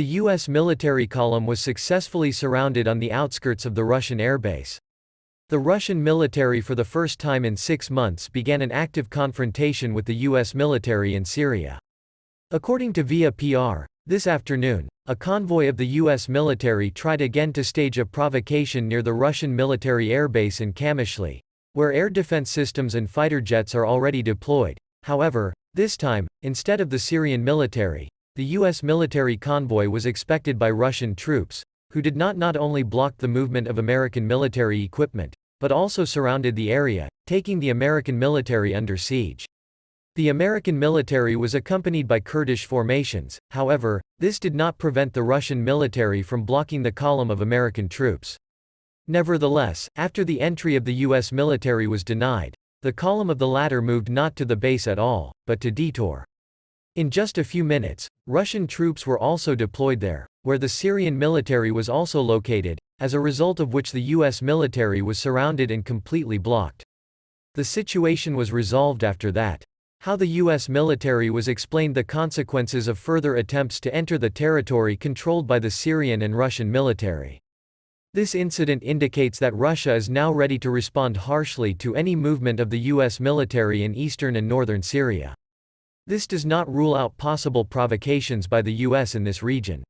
The U.S. military column was successfully surrounded on the outskirts of the Russian airbase. The Russian military for the first time in six months began an active confrontation with the U.S. military in Syria. According to Via PR, this afternoon, a convoy of the U.S. military tried again to stage a provocation near the Russian military airbase in Kamishli, where air defense systems and fighter jets are already deployed. However, this time, instead of the Syrian military, the U.S. military convoy was expected by Russian troops, who did not not only block the movement of American military equipment, but also surrounded the area, taking the American military under siege. The American military was accompanied by Kurdish formations, however, this did not prevent the Russian military from blocking the column of American troops. Nevertheless, after the entry of the U.S. military was denied, the column of the latter moved not to the base at all, but to Detour. In just a few minutes, Russian troops were also deployed there, where the Syrian military was also located, as a result of which the U.S. military was surrounded and completely blocked. The situation was resolved after that. How the U.S. military was explained the consequences of further attempts to enter the territory controlled by the Syrian and Russian military. This incident indicates that Russia is now ready to respond harshly to any movement of the U.S. military in eastern and northern Syria. This does not rule out possible provocations by the U.S. in this region.